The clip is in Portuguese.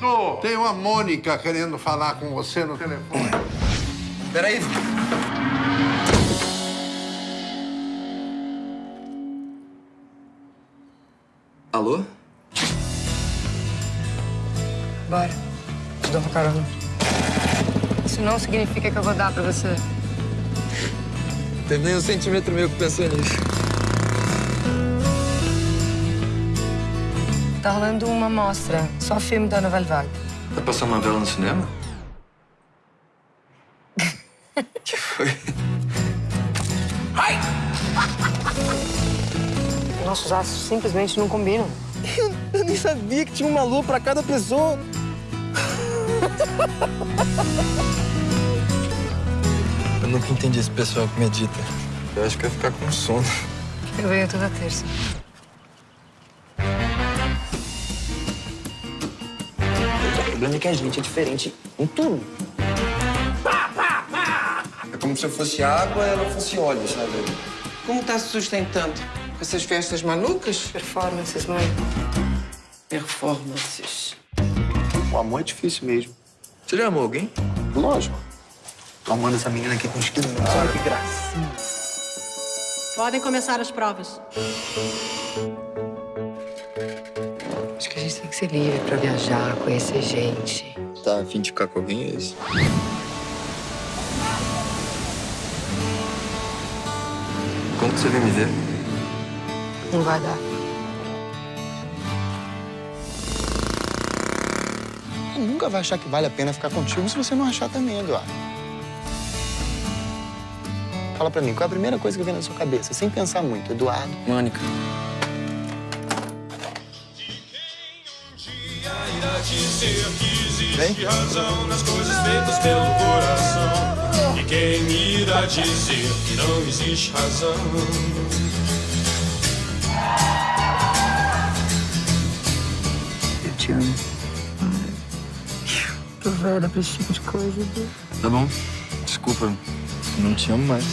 Dô, tem uma Mônica querendo falar com você no telefone. Peraí. Alô? Bora. Te dou uma carona. Isso não significa que eu vou dar pra você. Tem nem um centímetro meu que pensou nisso. Tá rolando uma mostra, só filme da Novela Vague. Tá passando novela no cinema? que foi? Nossos astros simplesmente não combinam. Eu, nem sabia que tinha uma lua pra cada pessoa. eu nunca entendi esse pessoal que medita. Eu acho que ia ficar com sono. Eu venho toda terça. Problema é que a gente é diferente em tudo. É como se eu fosse água e ela fosse óleo, sabe? Como tá se sustentando? Com essas festas malucas? Performances, mãe. Performances. O amor é difícil mesmo. Você já amou alguém? Lógico. Tô amando essa menina aqui com os quilos. Olha que gracinha. Podem começar as provas. Gente tem que ser livre pra viajar, conhecer gente. Tá a fim de ficar com alguém, é isso? Quando que você vem me ver? Não vai dar. Nunca vai achar que vale a pena ficar contigo se você não achar também, Eduardo. Fala pra mim, qual é a primeira coisa que vem na sua cabeça, sem pensar muito, Eduardo? Mônica. Existe razão nas coisas feitas pelo coração. E quem irá dizer que não existe razão? Eu te amo. Tô velha pra esse tipo de coisa. Tá bom. Desculpa, não te amo mais.